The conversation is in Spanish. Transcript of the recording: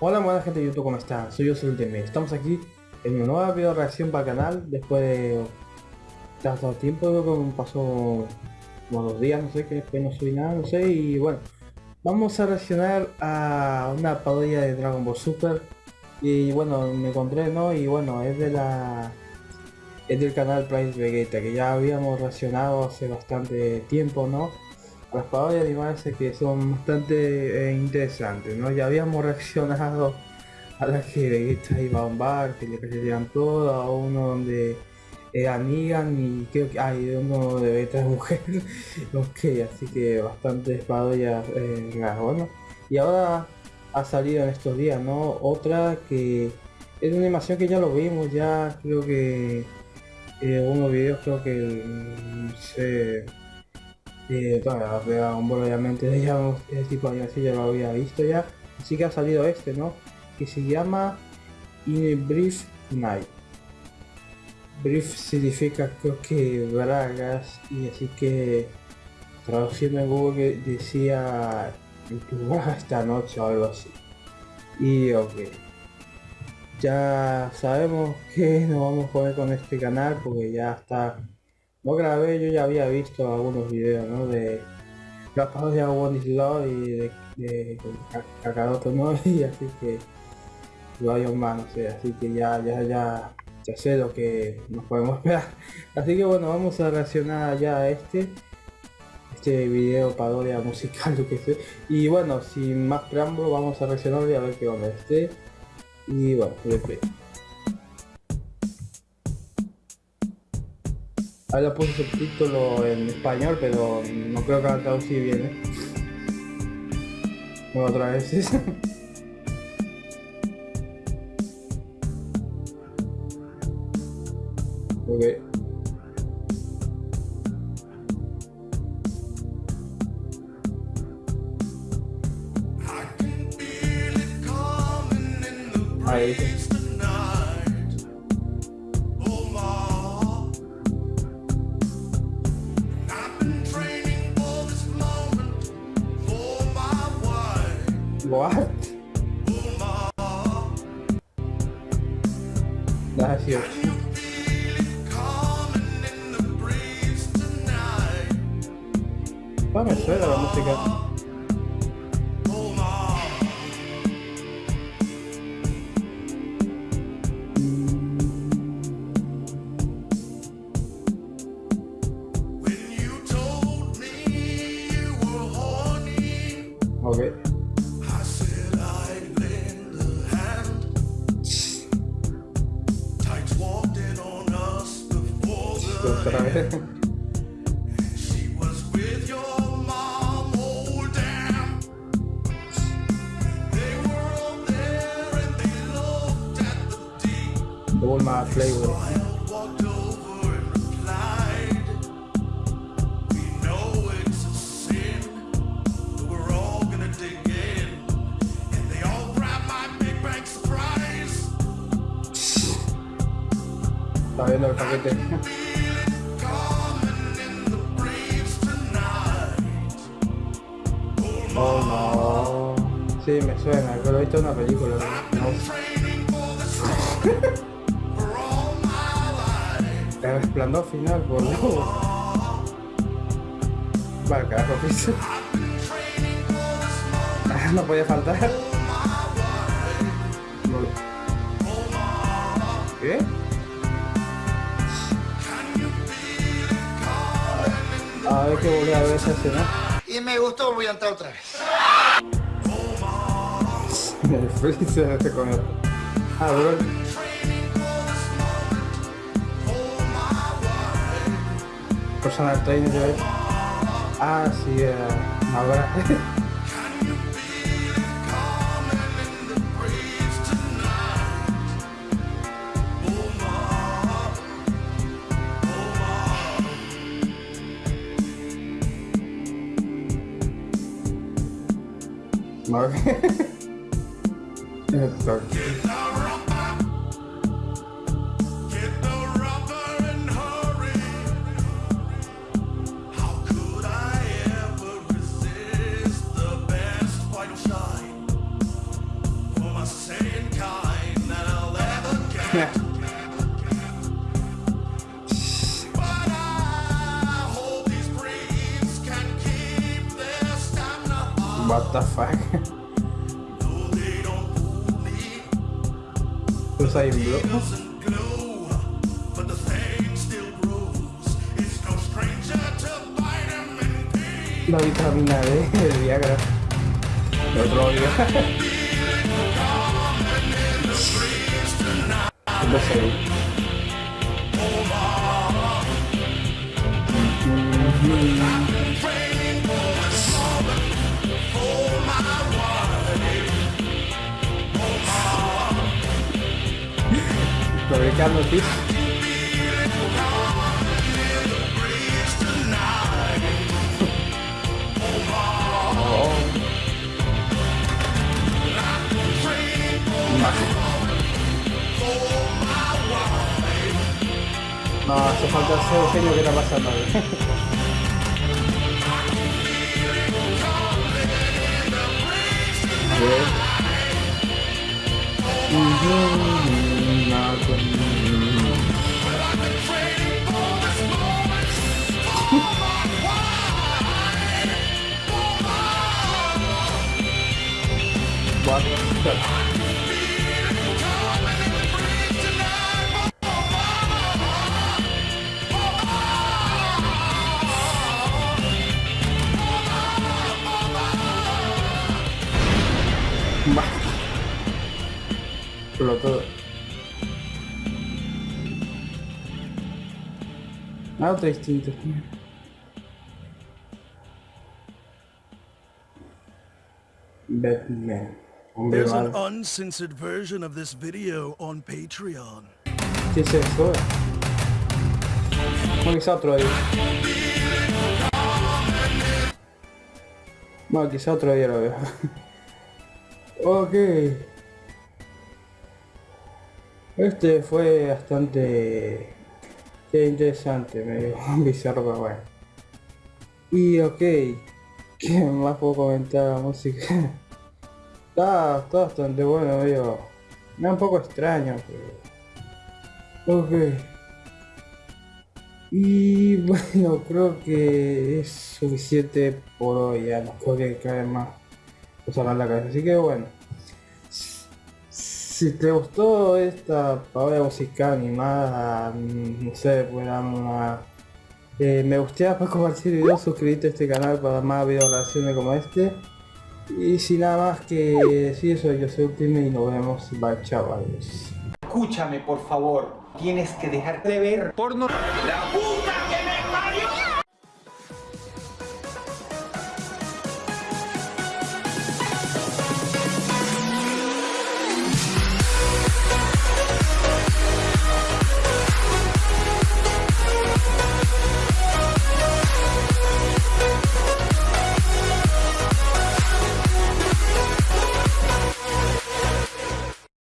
Hola buena gente de YouTube, ¿cómo están? Soy yo, soy Ultimate. Estamos aquí en una nueva video reacción para el canal después de tanto tiempo, que pasó como dos días, no sé, que después no subí nada, no sé, y bueno, vamos a reaccionar a una parodia de Dragon Ball Super y bueno, me encontré, ¿no? Y bueno, es de la... es del canal Price Vegeta, que ya habíamos reaccionado hace bastante tiempo, ¿no? Parodias de animales que son bastante eh, interesantes, ¿no? Ya habíamos reaccionado a las que Vegeta iba a un bar, que le cayeran todo, a uno donde era Negan y creo que hay uno de Vegeta de mujer, ok, así que bastantes parodias eh, bueno. Y ahora ha salido en estos días, ¿no? Otra que es una animación que ya lo vimos, ya creo que eh, unos videos creo que se eh, un obviamente ya tipo de así ya lo había visto ya. Así que ha salido este no que se llama In Brief Night. Brief significa creo que bragas y así que traduciendo en Google decía esta noche o algo así. Y ok. Ya sabemos que nos vamos a poner con este canal porque ya está no grabé, yo ya había visto algunos videos, ¿no? De pasos de One y de, de, ¿no? Y así que lo hay más, no sé, así que ya, ya, ya, ya sé lo que nos podemos esperar. Así que bueno, vamos a reaccionar ya a este este video parodia musical lo que sé y bueno sin más preámbulo vamos a reaccionar y a ver qué onda este y bueno Lo puse subtítulo en español, pero no creo que lo así bien, ¿eh? Bueno, otra vez. ok. Ahí. What? That's huge. Ah, me suena la. Okay. Otra vez. All my flavor. Está viendo el paquete. Oh no. Sí, me suena, pero he visto una película. No. El resplandor final, Dios. Vale, carajo, piso. no podía faltar. ¿Qué? A ver que volví a ver esa escena y me gustó, voy a entrar otra vez. El freezer este con el... Ah, bro. Personal trainer. Ah, sí, eh, ahora. Mark. Sorry. What the fuck? Usain Bolt. La vitamina D, el Viagra. El otro día. Entonces, No, hace falta ser genio que está pasando ahí. Va. Explotó. Ah, otro distinto. Batman. Hombre There's an uncensored version of this video on Patreon. ¿Qué es eso? No, quizá otro día. No, quizá otro día lo veo. ok. Este fue bastante qué interesante, medio bizarro, pero bueno. Y ok, ¿qué más puedo comentar la música? Está, bastante bueno, medio... Me da un poco extraño, pero... Ok. Y bueno, creo que es suficiente por hoy, ya no podría caer más cosas en la cabeza. Así que bueno, si te gustó esta parodia musical animada, no sé, pues dame eh, me gustaría para compartir videos, suscribirte a este canal para más videos reacciones como este. Y sin nada más que decir eso, yo soy Ultimate y nos vemos. Bye, chavales. Escúchame, por favor. Tienes que dejar de ver porno. ¡La